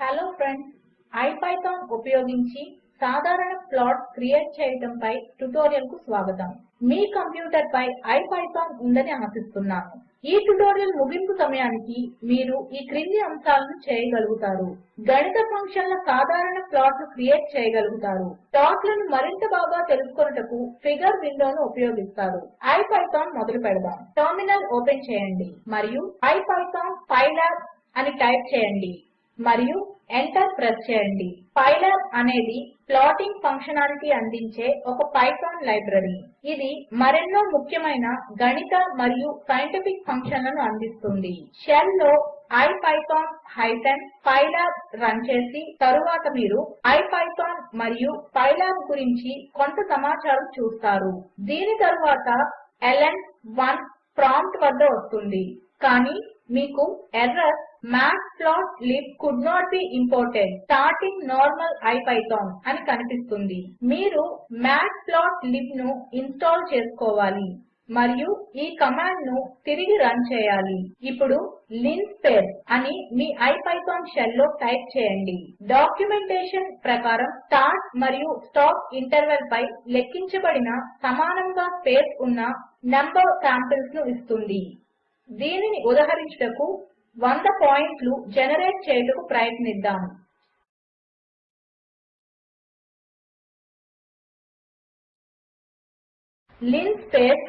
Hello friends IPython ఉపయోగించి సాధారణ plots create చేయడముపై ట్యుటోరియల్కు స్వాగతం. మీ కంప్యూటర్పై ఐపైథాన్ ఉందని ఆశిస్తున్నాను. ఈ ట్యుటోరియల్ ముగింపు సమయానికి మీరు ఈ క్రింది అంశాలను చేయగలుగుతారు. గణిత ఫంక్షన్ల సాధారణ ప్లాట్ను క్రియేట్ చేయగలుగుతారు. ప్లాట్లను మరింత బాగా తెలుసుకొనుటకు ఫిగర్ విండోను ఉపయోగిస్తారు. ఐపైథాన్ మొదలు పెడదాం. టెర్మినల్ ఓపెన్ చేయండి. మరియు ఐపైథాన్ పైలాబ్ అని టైప్ చేయండి. మరియు ఎంటర్ ప్రెస్ చేయండి. పైలాబ్ అనేది ప్లాటింగ్ ఫంక్షనాలిటీ అందించే ఒక పైథాన్ లైబ్రరీ. ఇది మరెన్నో ముఖ్యమైన గణిత మరియు సైంటిఫిక్ ఫంక్షన్లను అందిస్తుంది. షెల్లో ఐపైథాన్ హైఫెన్ పైలాబ్ రన్ చేసి తరువాత మీరు ఐపైథాన్ మరియు పైలాబ్ గురించి కొంత సమాచారం చూస్తారు. దీని తరువాత ఎల్ఎన్1 ప్రాంప్ట్ వద్ద వస్తుంది. కానీ మీకు error matplotlib could not be imported starting normal IPython అని కనిపిస్తుంది. మీరు మాట్ప్లాట్లిబ్ ఇన్స్టాల్ చేసుకోవాలి. మరియు ఈ కమాండ్ను తిరిగి రన్ చేయాలి. ఇప్పుడు linspace అని మీ ఐపైథాన్ షెల్లో టైప్ చేయండి. డాక్యుమెంటేషన్ ప్రకారం స్టార్ట్ మరియు స్టాప్ ఇంటర్వెల్పై లెక్కించబడిన సమానముగా స్పేస్ ఉన్న నంబర్ శాంపిల్స్ ఇస్తుంది. దీనిని ఉదహరించుటకు 100 పాయింట్లు జెనరేట్ చేయుటకు ప్రయత్నిద్దాము. linspace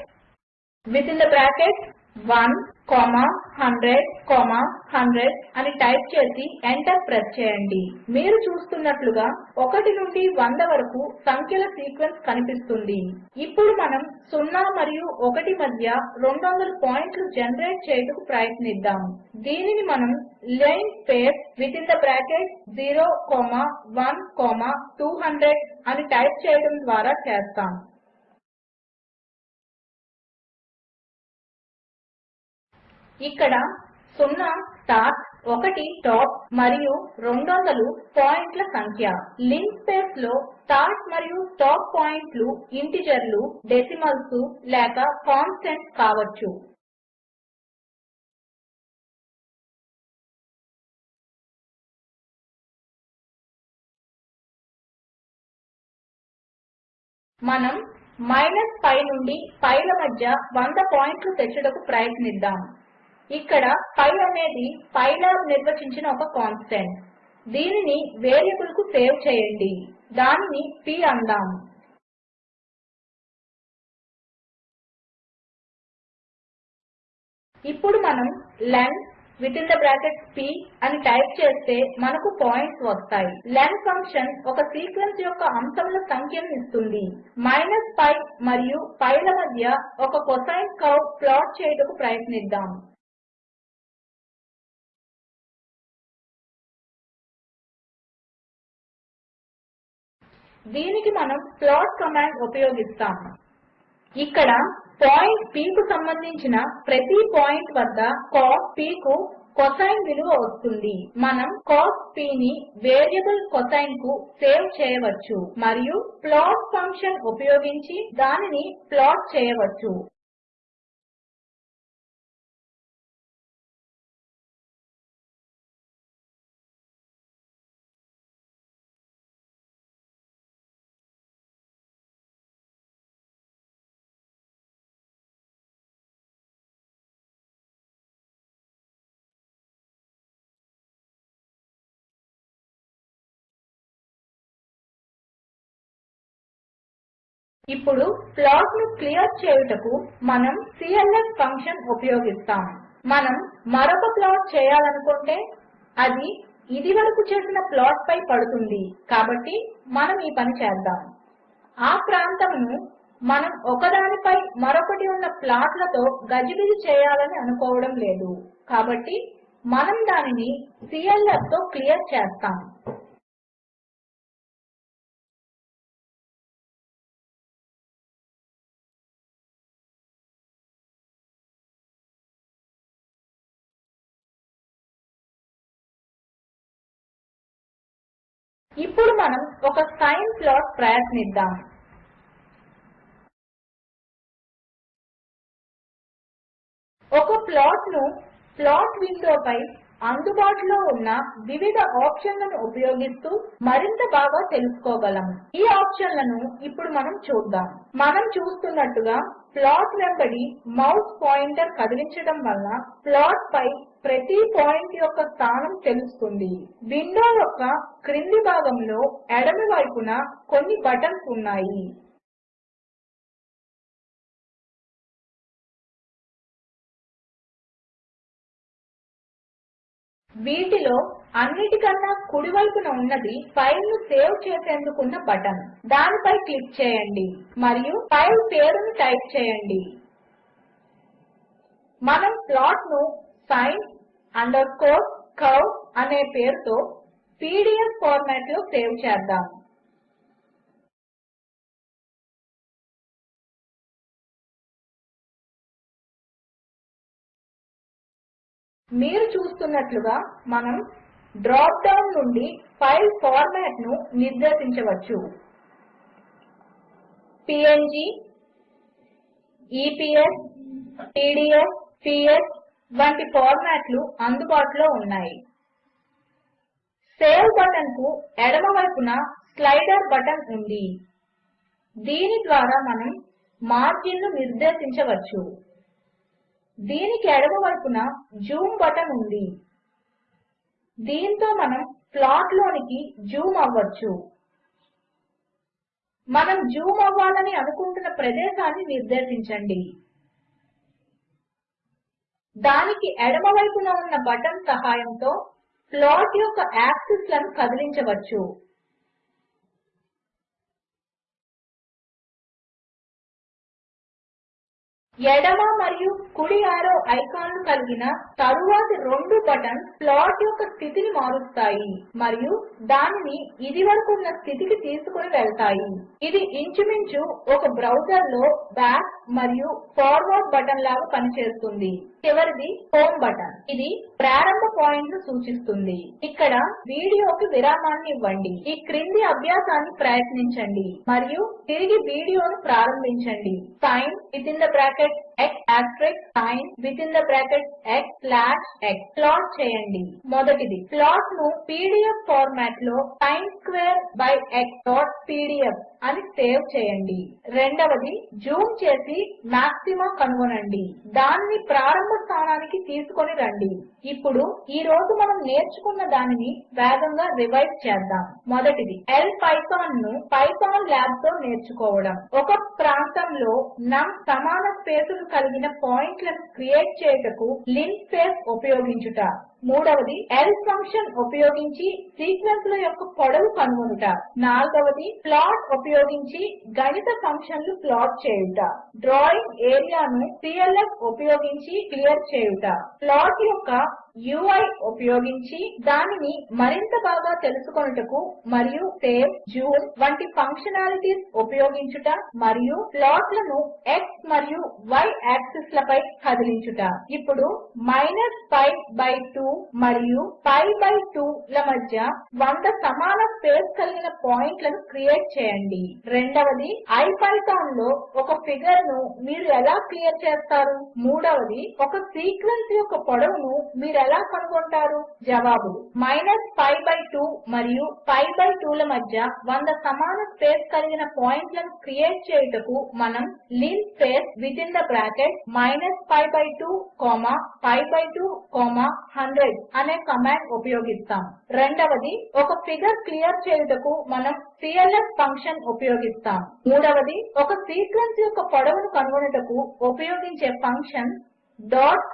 within the brackets 1 comma 100 comma 100 అని టైప్ చేసి ఎంటర్ ప్రెస్ చేయండి. మీరు చూస్తున్నట్లుగా 1 నుండి 100 వరకు సంఖ్యల సీక్వెన్స్ కనిపిస్తుంది. ఇప్పుడు మనము 0 మరియు 1 మధ్య 200 పాయింట్లు జనరేట్ చేయుటకు ప్రయత్నిద్దాము దీనిని మనము linspace within the bracket 0 comma 1 comma 200 అని టైప్ చేయడం ద్వారా చేస్తాము ఇక్కడ 0 స్టార్ట్ 1 టాప్ మరియు 200 పాయింట్ల సంఖ్య. లిన్స్పేస్లో స్టార్ట్ మరియు స్టాప్ పాయింట్లు ఇంటీజర్లు డెసిమల్స్ లేక కాన్స్టెంట్స్ కావచ్చు. మనం మైనస్ పై నుండి పైల మధ్య 100 పాయింట్లు తెచ్చుటకు ప్రయత్నిద్దాం. ఇక్కడ పై అనేది పైలాబ్ నిర్వచించిన ఒక కాన్స్టంట్. దీనిని వేరియబుల్కు సేవ్ చేయండి. దానిని p అందాము ఇప్పుడు మనం len within the brackets p అని టైప్ చేస్తే మనకు పాయింట్స్ వస్తాయి. లెన్ ఫంక్షన్ ఒక సీక్వెన్స్ యొక్క అంశముల సంఖ్యను ఇస్తుంది. మైనస్ పై మరియు పైల మధ్య ఒక కొసైన్ కర్వ్ ప్లాట్ చేయుటకు ప్రయత్నిద్దాము దీనికి మనం ప్లాట్ కమాండ్ ఉపయోగిస్తాము. ఇక్కడ పాయింట్ Pకు సంబంధించిన ప్రతి పాయింట్ వద్ద కాస్ p కొసైన్ విలువ వస్తుంది. మనం కాస్ p వేరియబుల్ కొసైన్కు సేవ్ చేయవచ్చు మరియు ప్లాట్ ఫంక్షన్ ఉపయోగించి దానిని ప్లాట్ చేయవచ్చు. ఇప్పుడు ప్లాట్ను క్లియర్ చేయుటకు మనము clf ఫంక్షన్ ఉపయోగిస్తాము మనము మరొక ప్లాట్ చేయాలనుకుంటే అది ఇదివరకు చేసిన ప్లాట్పై పడుతుంది. కాబట్టి మనము ఈ పని చేద్దాము ఆ ప్రాంతమును మనం ఒకదానిపై మరొకటి ఉన్న ప్లాట్లతో గజిబిజి చేయాలని అనుకోవడం లేదు. కాబట్టి మనము దానిని clfతో క్లియర్ చేస్తాము ఇప్పుడు మనం ఒక సైన్ ప్లాట్ ప్రయత్నిద్దాం. ఒక ప్లాట్ను ప్లాట్ విండోపై అందుబాటులో ఉన్న వివిధ ఆప్షన్లను ఉపయోగిస్తూ మరింత బాగా తెలుసుకోగలము. ఈ ఆప్షన్లను ఇప్పుడు మనం చూద్దాం. మనం చూస్తున్నట్టుగా ప్లాట్ వెంబడి మౌస్ పాయింటర్ కదిలించడం వలన ప్లాట్పై ప్రతి పాయింట్ యొక్క స్థానం తెలుస్తుంది. విండో యొక్క క్రింది భాగంలో ఎడమ వైపున కొన్ని బటన్స్ ఉన్నాయి. వీటిలో అన్నిటికన్నా కుడివైపున ఉన్నది ఫైల్ను సేవ్ చేసేందుకున్న బటన్. దానిపై క్లిక్ చేయండి మరియు ఫైల్ పేరును టైప్ చేయండి. మనం ప్లాట్ను sin అండర్ అనే పేరుతో పీడీఎఫ్ ఫార్మాట్లో సేవ్ చేద్దాము మీరు చూస్తున్నట్లుగా మనం డ్రాప్ డౌన్ నుండి ఫైల్ ఫార్మాట్ను నిర్దేశించవచ్చు. పీఎన్జీ ఈపీఎస్ పీడీఎఫ్ పిఎస్ వంటి ఫార్మాట్లు అందుబాటులో ఉన్నాయి. సేవ్ బటన్కు ఎడమవైపున స్లైడర్ బటన్ ఉంది. దీని ద్వారా మనం మార్జిన్ను నిర్దేశించవచ్చు. దీనికి ఎడమవైపున జూమ్ బటన్ ఉంది. దీంతో మనం ప్లాట్లోనికి జూమ్ అవ్వచ్చు. మనం జూమ్ అవ్వాలని అనుకుంటున్న ప్రదేశాన్ని నిర్దేశించండి. దానికి ఎడమవైపున ఉన్న బటన్ సహాయంతో ప్లాట్ యొక్క యాక్సిస్లను కదిలించవచ్చు. ఎడమ మరియు కుడి యారో ఐకాన్లు కలిగిన తరువాతి రెండు బటన్స్ ప్లాట్ యొక్క స్థితిని మారుస్తాయి మరియు దానిని ఇదివరకు ఉన్న స్థితికి తీసుకుని వెళ్తాయి. ఇది ఇంచుమించు ఒక బ్రౌజర్లో బ్యాక్ మరియు ఫార్వర్డ్ బటన్ లాగా పనిచేస్తుంది. చివరిది హోమ్ బటన్. ఇది ప్రారంభ పాయింట్ను సూచిస్తుంది. ఇక్కడ వీడియోకి విరామాన్ని ఇవ్వండి. ఈ క్రింది అభ్యాసాన్ని ప్రయత్నించండి. మరియు తిరిగి వీడియోను ప్రారంభించండి. Sine within the bracket x asterisk sin within the bracket x slash x plot చేయండి. మొదటిది ప్లాట్ను PDF format sin square by x dot PDF అని సేవ్ చేయండి. రెండవది జూమ్ చేసి మాక్సిమా కనుగొనండి. దానిని ప్రారంభ స్థానానికి తీసుకొని రండి. ఇప్పుడు ఈ రోజు మనం నేర్చుకున్న దానిని వేగంగా రివైజ్ చేద్దాం. మొదటిది ఎల్ పైథాన్ను పైథాన్ ల్యాబ్తో నేర్చుకోవడం. ఒక ప్రాంతంలో నమ్ సమాన స్పేసులు కలిగిన పాయింట్లను క్రియేట్ చేయుటకు లిన్ ఉపయోగించుట. మూడవది L ఫంక్షన్ ఉపయోగించి సీక్వెన్స్ల యొక్క పొడవు కనుగొనుట. నాల్గవది ప్లాట్ ఉపయోగించి గణిత ఫంక్షన్లు ప్లాట్ చేయుట. డ్రాయింగ్ ఏరియాను CLF ఉపయోగించి క్లియర్ చేయుట. ప్లాట్ యొక్క యూఐ ఉపయోగించి దానిని మరింత బాగా తెలుసుకొనుటకు మరియు సేవ్ జూమ్ వంటి ఫంక్షనాలిటీస్ ఉపయోగించుట మరియు ప్లాట్లను x మరియు y యాక్సిస్లపై కదిలించుట. ఇప్పుడు మైనస్ పై బై 2 మరియు పై బై 2 ల మధ్య వంద సమాన స్పేస్ కలిగిన పాయింట్లను క్రియేట్ చేయండి. రెండవది IPythonలో ఒక ఫిగర్ను మీరు ఎలా క్లియర్ చేస్తారు? మూడవది ఒక సీక్వెన్స్ యొక్క పొడవును మీరు ఎలా కనుగొంటారు? జవాబు మైనస్ పై బై 2 మరియు పై బై 2 ల మధ్య వంద సమాన స్పేస్ కలిగిన పాయింట్లను క్రియేట్ చేయుటకు మనం lin within the bracket minus pi by 2 comma pi by 2 comma 100 అనే కమాండ్ ఉపయోగిస్తాం. రెండవది ఒక ఫిగర్ క్లియర్ చేయుటకు మనం clf ఫంక్షన్ ఉపయోగిస్తాం. మూడవది ఒక సీక్వెన్స్ యొక్క పొడవును కనుగొనుటకు ఉపయోగించే function dot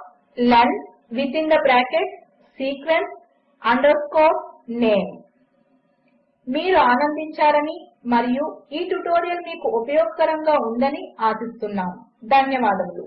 len within the bracket sequence underscore name మీరు ఆనందించారని మరియు ఈ ట్యుటోరియల్ మీకు ఉపయోగకరముగా ఉందని ఆశిస్తున్నాము ధన్యవాదములు.